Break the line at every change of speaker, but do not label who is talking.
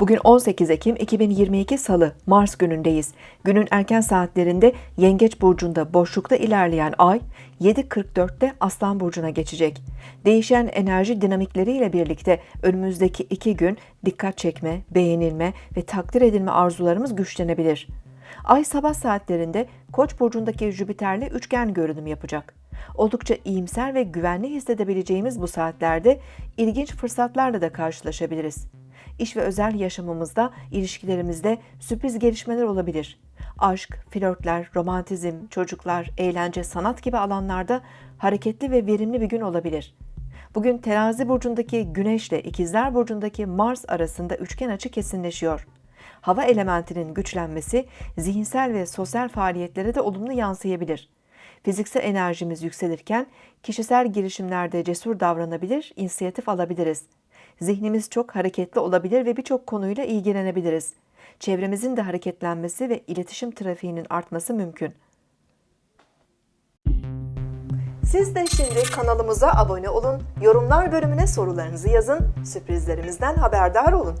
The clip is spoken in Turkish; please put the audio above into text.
Bugün 18 Ekim 2022 Salı, Mars günündeyiz. Günün erken saatlerinde Yengeç Burcu'nda boşlukta ilerleyen Ay, 7.44'te Aslan Burcu'na geçecek. Değişen enerji dinamikleriyle birlikte önümüzdeki iki gün dikkat çekme, beğenilme ve takdir edilme arzularımız güçlenebilir. Ay sabah saatlerinde Koç burcundaki Jüpiter'le üçgen görünüm yapacak. Oldukça iyimser ve güvenli hissedebileceğimiz bu saatlerde ilginç fırsatlarla da karşılaşabiliriz. İş ve özel yaşamımızda, ilişkilerimizde sürpriz gelişmeler olabilir. Aşk, flörtler, romantizm, çocuklar, eğlence, sanat gibi alanlarda hareketli ve verimli bir gün olabilir. Bugün Terazi burcundaki Güneş ile İkizler burcundaki Mars arasında üçgen açı kesinleşiyor. Hava elementinin güçlenmesi zihinsel ve sosyal faaliyetlere de olumlu yansıyabilir. Fiziksel enerjimiz yükselirken kişisel girişimlerde cesur davranabilir, inisiyatif alabiliriz. Zihnimiz çok hareketli olabilir ve birçok konuyla ilgilenebiliriz. Çevremizin de hareketlenmesi ve iletişim trafiğinin artması mümkün. Siz de şimdi kanalımıza abone olun, yorumlar bölümüne sorularınızı yazın, sürprizlerimizden haberdar olun.